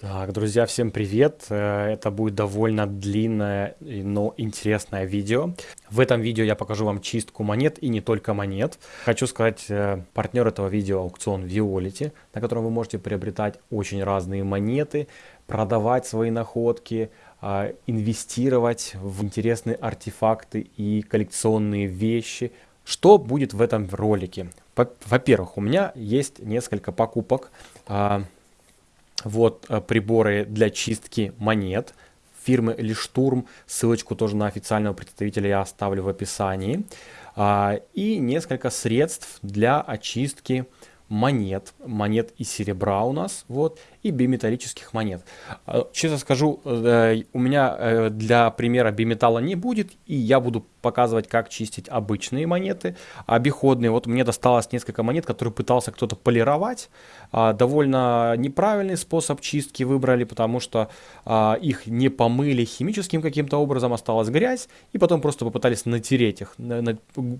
Так, друзья, всем привет! Э, это будет довольно длинное, но интересное видео. В этом видео я покажу вам чистку монет и не только монет. Хочу сказать, э, партнер этого видео аукцион Violet, на котором вы можете приобретать очень разные монеты, продавать свои находки, а, инвестировать в интересные артефакты и коллекционные вещи. Что будет в этом ролике? Во-первых, у меня есть несколько покупок а, вот э, приборы для чистки монет фирмы Лиштурм. Ссылочку тоже на официального представителя я оставлю в описании. А, и несколько средств для очистки монет, монет и серебра у нас, вот, и биметаллических монет. А, честно скажу, э, у меня э, для примера биметалла не будет, и я буду показывать, как чистить обычные монеты, обиходные. Вот мне досталось несколько монет, которые пытался кто-то полировать. А, довольно неправильный способ чистки выбрали, потому что а, их не помыли химическим каким-то образом, осталась грязь, и потом просто попытались натереть их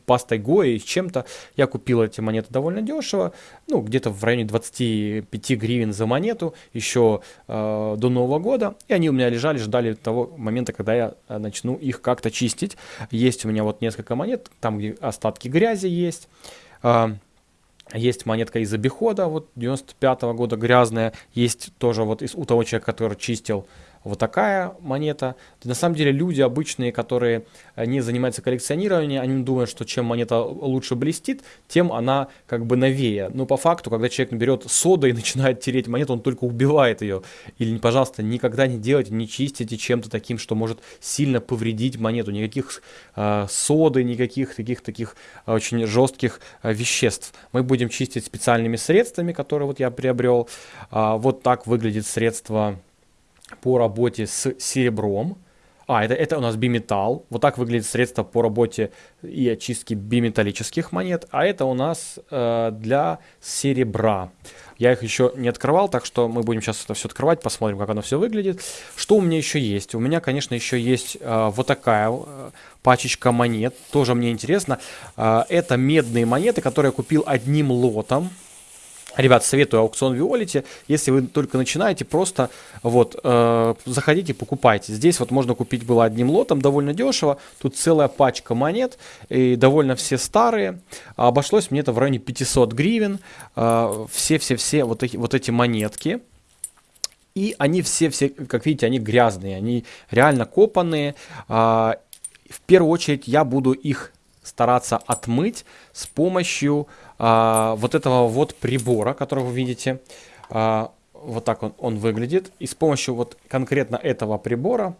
пастой Гои чем-то. Я купил эти монеты довольно дешево, ну, где-то в районе 25 гривен за монету еще э, до Нового года, и они у меня лежали, ждали того момента, когда я начну их как-то чистить. Есть у меня вот несколько монет, там где остатки грязи есть. Э, есть монетка из обихода, вот 95 -го года грязная. Есть тоже вот из, у того человека, который чистил вот такая монета. На самом деле люди обычные, которые э, не занимаются коллекционированием, они думают, что чем монета лучше блестит, тем она как бы новее. Но по факту, когда человек берет сода и начинает тереть монету, он только убивает ее. Или, пожалуйста, никогда не делайте, не чистите чем-то таким, что может сильно повредить монету. Никаких э, соды, никаких таких таких очень жестких э, веществ. Мы будем чистить специальными средствами, которые вот я приобрел. Э, вот так выглядит средство по работе с серебром. А, это, это у нас биметалл. Вот так выглядит средство по работе и очистке биметаллических монет. А это у нас э, для серебра. Я их еще не открывал, так что мы будем сейчас это все открывать, посмотрим, как оно все выглядит. Что у меня еще есть? У меня, конечно, еще есть э, вот такая э, пачечка монет. Тоже мне интересно. Э, это медные монеты, которые я купил одним лотом. Ребят, советую аукцион Виолити. Если вы только начинаете, просто вот э, заходите, покупайте. Здесь вот можно купить было одним лотом, довольно дешево. Тут целая пачка монет, и довольно все старые. Обошлось мне это в районе 500 гривен. Э, все-все-все вот, эти, вот эти монетки. И они все-все, как видите, они грязные, они реально копанные. Э, в первую очередь я буду их стараться отмыть с помощью а, вот этого вот прибора, который вы видите. А, вот так он, он выглядит. И с помощью вот конкретно этого прибора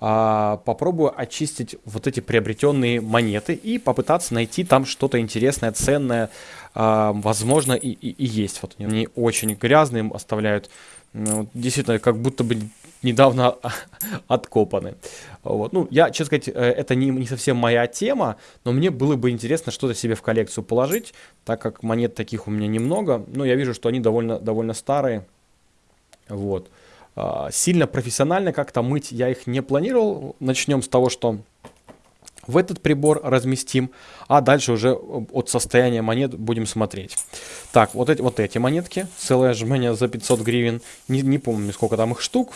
а, попробую очистить вот эти приобретенные монеты и попытаться найти там что-то интересное, ценное. А, возможно и, и, и есть. Вот они очень грязные, оставляют ну, действительно как будто бы недавно откопаны. Вот. Ну, я, честно сказать, э, это не, не совсем моя тема, но мне было бы интересно что-то себе в коллекцию положить, так как монет таких у меня немного. Но я вижу, что они довольно, довольно старые. Вот. А, сильно профессионально как-то мыть я их не планировал. Начнем с того, что в этот прибор разместим, а дальше уже от состояния монет будем смотреть. Так, вот эти, вот эти монетки, целое жмение за 500 гривен, не, не помню сколько там их штук,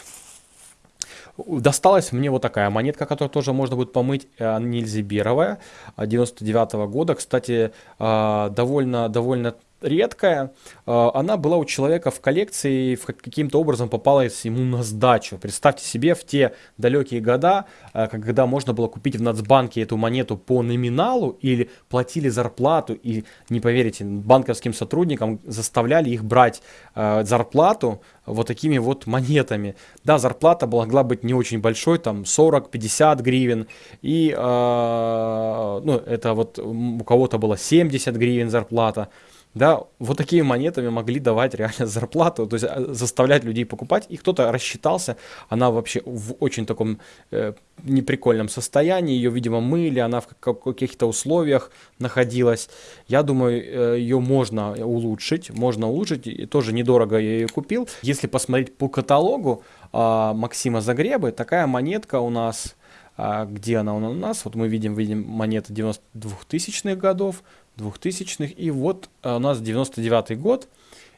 Досталась мне вот такая монетка, которую тоже можно будет помыть, э, Нильзиберовая, 99 -го года. Кстати, э, довольно, довольно редкая, а, она была у человека в коллекции и каким-то образом попалась ему на сдачу. Представьте себе в те далекие года, а, когда можно было купить в Нацбанке эту монету по номиналу или платили зарплату и, не поверите, банковским сотрудникам заставляли их брать а, зарплату вот такими вот монетами. Да, зарплата могла быть не очень большой, там 40-50 гривен, и ну, это вот у кого-то было 70 гривен зарплата да, вот такими монетами могли давать реально зарплату, то есть э, заставлять людей покупать, и кто-то рассчитался, она вообще в очень таком э, неприкольном состоянии, ее, видимо, мыли, она в каких-то условиях находилась. Я думаю, э, ее можно улучшить, можно улучшить, и тоже недорого я ее купил. Если посмотреть по каталогу э, Максима Загребы, такая монетка у нас а где она у нас? Вот мы видим, видим монеты 92-тысячных годов, 2000-х. И вот э, у нас 99 год.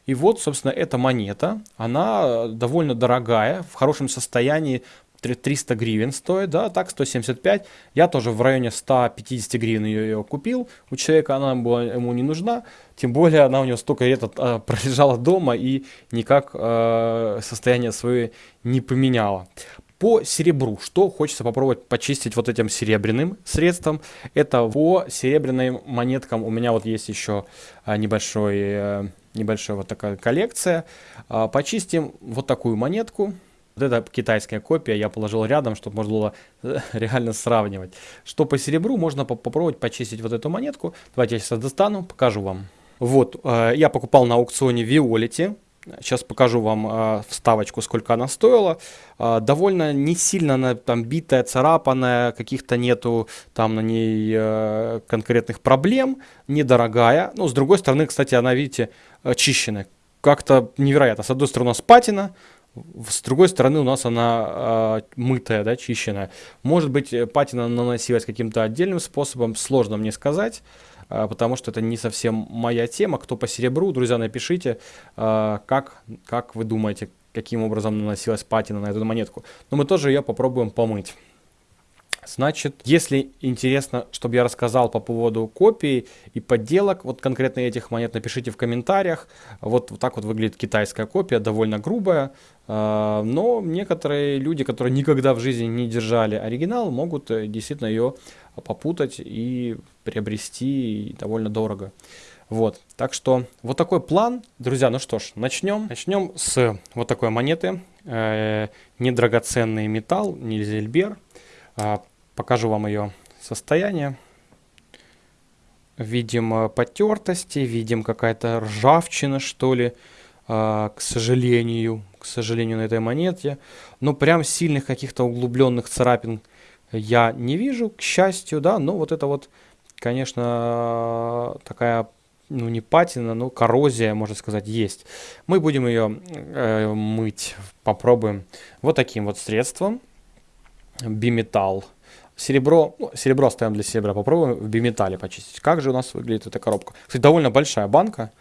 И вот, собственно, эта монета, она довольно дорогая, в хорошем состоянии, 300 гривен стоит, да, так 175. Я тоже в районе 150 гривен ее, ее купил. У человека она была ему не нужна, тем более она у него столько лет э, пролежала дома и никак э, состояние свое не поменяла. По серебру, что хочется попробовать почистить вот этим серебряным средством, это по серебряным монеткам у меня вот есть еще а, небольшой, э, небольшая вот такая коллекция. А, почистим вот такую монетку, вот эта китайская копия я положил рядом, чтобы можно было э, реально сравнивать. Что по серебру, можно попробовать почистить вот эту монетку. Давайте я сейчас достану, покажу вам. Вот, э, я покупал на аукционе Violet. Сейчас покажу вам э, вставочку, сколько она стоила. Э, довольно не сильно она там битая, царапанная, каких-то нету там на ней э, конкретных проблем. Недорогая. Ну, с другой стороны, кстати, она, видите, очищенная. Как-то невероятно. С одной стороны, у нас патина, с другой стороны, у нас она э, мытая, да, чищенная. Может быть, патина наносилась каким-то отдельным способом, сложно мне сказать э, потому что это не совсем моя тема. Кто по серебру, друзья, напишите, э, как, как вы думаете, каким образом наносилась патина на эту монетку. Но мы тоже ее попробуем помыть. Значит, если интересно, чтобы я рассказал по поводу копий и подделок, вот конкретно этих монет, напишите в комментариях. Вот, вот так вот выглядит китайская копия, довольно грубая. Э, но некоторые люди, которые никогда в жизни не держали оригинал, могут э, действительно ее попутать и приобрести довольно дорого. Вот, так что вот такой план, друзья, ну что ж, начнем. Начнем с вот такой монеты, э, недрагоценный металл, Нильзельбер. А, покажу вам ее состояние. Видим э, потертости, видим какая-то ржавчина, что ли, а, к сожалению, к сожалению, на этой монете. Но прям сильных каких-то углубленных царапин я не вижу, к счастью, да, но вот это вот, конечно, такая ну не патина, но коррозия, можно сказать, есть. Мы будем ее э, мыть, попробуем вот таким вот средством биметалл. Серебро, ну, серебро оставим для серебра, попробуем в биметалле почистить. Как же у нас выглядит эта коробка? Кстати, довольно большая банка,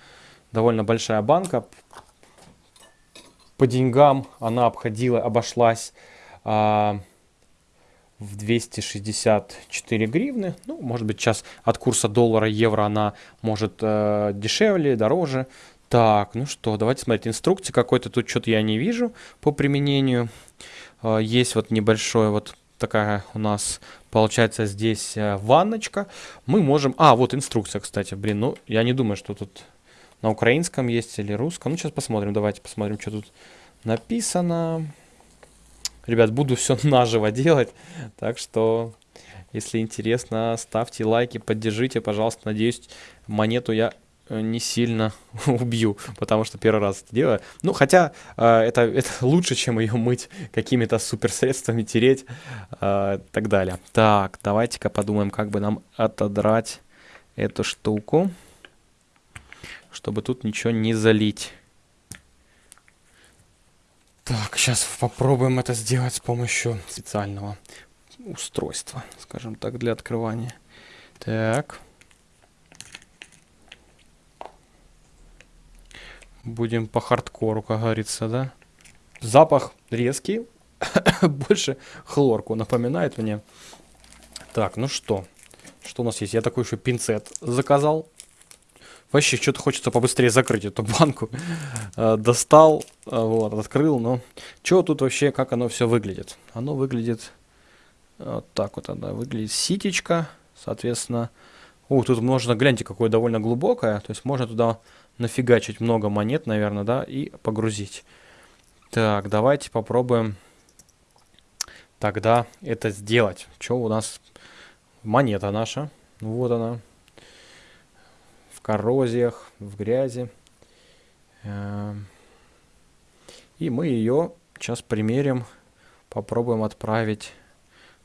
довольно большая банка. По деньгам она обходила, обошлась а, в 264 гривны. Ну, может быть, сейчас от курса доллара, евро она может э, дешевле, дороже. Так, ну что, давайте смотреть. Инструкции какой-то тут что-то я не вижу по применению. Э, есть вот небольшой вот такая у нас получается здесь э, ванночка. Мы можем... А, вот инструкция, кстати. Блин, ну я не думаю, что тут на украинском есть или русском. Ну сейчас посмотрим, давайте посмотрим, что тут написано. Ребят, буду все наживо делать. Так что, если интересно, ставьте лайки, поддержите, пожалуйста. Надеюсь, монету я Э, не сильно убью, потому что первый раз это делаю. Ну, хотя э, это, это лучше, чем ее мыть какими-то суперсредствами, тереть э, и так далее. Так, давайте-ка подумаем, как бы нам отодрать эту штуку, чтобы тут ничего не залить. Так, сейчас попробуем это сделать с помощью специального устройства, скажем так, для открывания. Так. Будем по хардкору, как говорится, да? Запах резкий. Больше хлорку напоминает мне. Так, ну что? Что у нас есть? Я такой еще пинцет заказал. Вообще, что-то хочется побыстрее закрыть эту банку. Э, достал, э, вот, открыл, но... Что тут вообще, как оно все выглядит? Оно выглядит... Вот так вот она выглядит. Ситечка, соответственно... О, тут можно, гляньте, какое довольно глубокое. То есть можно туда нафигачить много монет, наверное, да, и погрузить. Так, давайте попробуем тогда это сделать. Что у нас? Монета наша. Вот она. Коррозиях, в грязи. Эм. И мы ее сейчас примерим. Попробуем отправить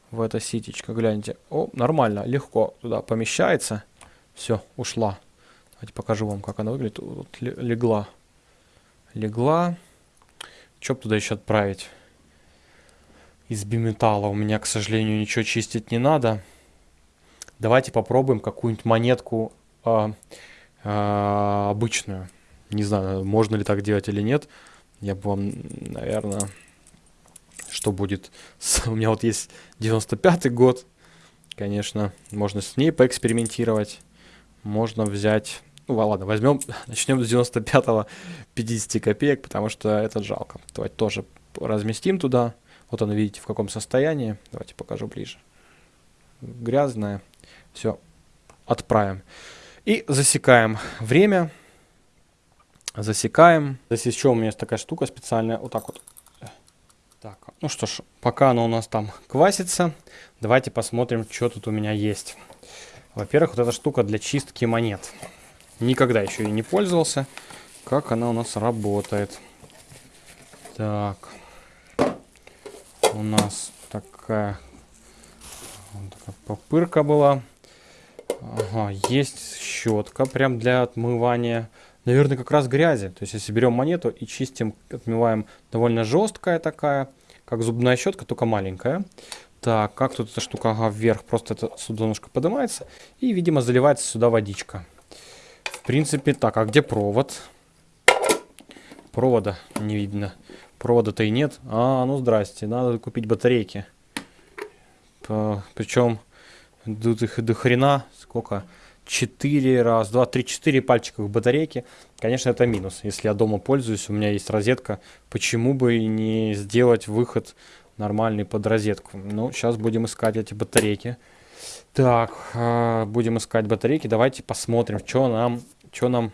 в это ситечко. Гляньте. О, нормально, легко туда помещается. Все, ушла. Давайте покажу вам, как она выглядит. Вот легла. Легла. Что туда еще отправить? Из биметалла у меня, к сожалению, ничего чистить не надо. Давайте попробуем какую-нибудь монетку э, э, обычную. Не знаю, можно ли так делать или нет. Я бы вам, наверное, что будет... У меня вот есть 95-й год. Конечно, можно с ней поэкспериментировать. Можно взять... Ну ладно, возьмем, начнем с 95-го 50 копеек, потому что это жалко. Давайте тоже разместим туда. Вот она, видите, в каком состоянии. Давайте покажу ближе. Грязная. Все, отправим. И засекаем время. Засекаем. Здесь еще у меня есть такая штука специальная. Вот так вот. Так, ну что ж, пока она у нас там квасится, давайте посмотрим, что тут у меня есть. Во-первых, вот эта штука для чистки монет. Никогда еще и не пользовался. Как она у нас работает. Так. У нас такая, такая попырка была. Ага, есть щетка прям для отмывания. Наверное, как раз грязи. То есть, если берем монету и чистим, отмываем довольно жесткая такая, как зубная щетка, только маленькая. Так, как тут эта штука? Ага, вверх. Просто это сюда поднимается. И, видимо, заливается сюда водичка. В принципе, так, а где провод? Провода не видно. Провода-то и нет. А, ну здрасте, надо купить батарейки. Причем тут их до хрена. Сколько? 4, раз, 2, 3, 4 пальчиковых батарейки. Конечно, это минус. Если я дома пользуюсь, у меня есть розетка, почему бы не сделать выход нормальный под розетку? Ну, сейчас будем искать эти батарейки. Так, а, будем искать батарейки. Давайте посмотрим, что нам, что нам,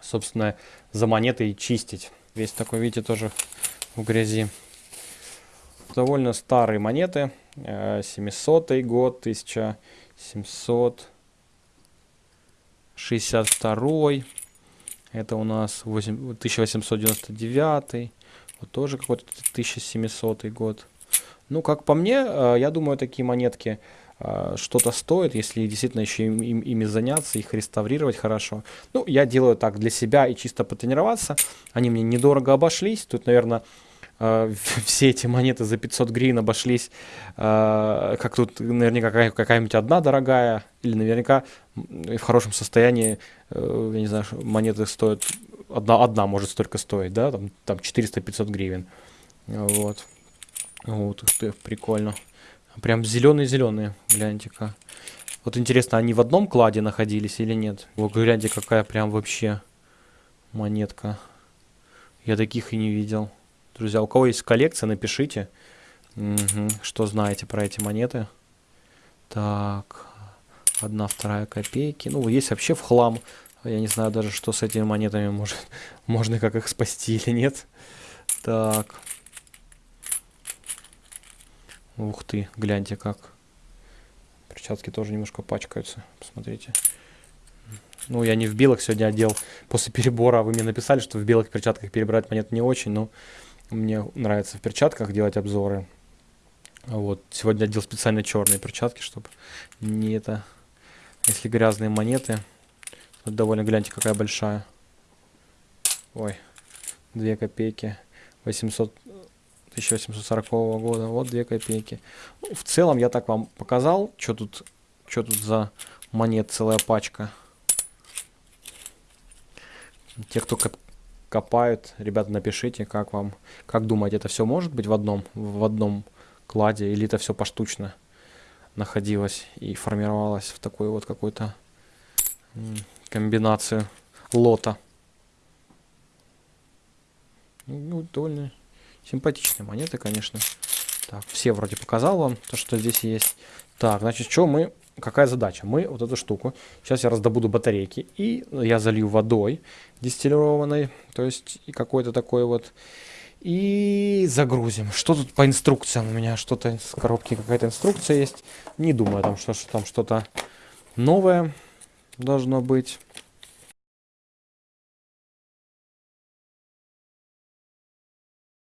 собственно, за монетой чистить. Весь такой, видите, тоже в грязи. Довольно старые монеты. 700 э, год, 1700 62 это у нас 8, 1899 вот тоже какой-то 1700 год ну как по мне э, я думаю такие монетки э, что-то стоит, если действительно еще им, им, ими заняться, их реставрировать хорошо. Ну, я делаю так для себя и чисто потренироваться. Они мне недорого обошлись. Тут, наверное, все эти монеты за 500 гривен обошлись, э, как тут наверняка какая-нибудь одна дорогая, или наверняка в хорошем состоянии, э, я не знаю, монеты стоят, одна, одна может столько стоить, да, там, там 400-500 гривен. Вот. Вот, ух ты, прикольно. Прям зеленые-зеленые, гляньте-ка. Вот интересно, они в одном кладе находились или нет? Вот гляньте, какая прям вообще монетка. Я таких и не видел. Друзья, у кого есть коллекция, напишите, угу, что знаете про эти монеты. Так, одна, вторая копейки. Ну, есть вообще в хлам. Я не знаю даже, что с этими монетами может, можно как их спасти или нет. Так. Ух ты, гляньте как. Перчатки тоже немножко пачкаются. Посмотрите. Ну, я не в белых сегодня одел. После перебора вы мне написали, что в белых перчатках перебирать монет не очень, но мне нравится в перчатках делать обзоры. Вот. Сегодня одел специально черные перчатки, чтобы не это... Если грязные монеты. Вот довольно, гляньте, какая большая. Ой, 2 копейки. 800... 1840 года. Вот 2 копейки. Ну, в целом я так вам показал, что тут, что тут за монет целая пачка. Те, кто копают. Ребята, напишите, как вам, как думаете, это все может быть в одном, в одном кладе, или это все поштучно находилось и формировалось в такую вот какую-то комбинацию лота. Ну, довольно симпатичные монеты, конечно. Так, все вроде показал вам то, что здесь есть. Так, значит, что мы какая задача? Мы вот эту штуку, сейчас я раздобуду батарейки, и я залью водой дистиллированной, то есть какой-то такой вот, и загрузим. Что тут по инструкциям? У меня что-то с коробки какая-то инструкция есть. Не думаю, там, что, что там что-то новое должно быть.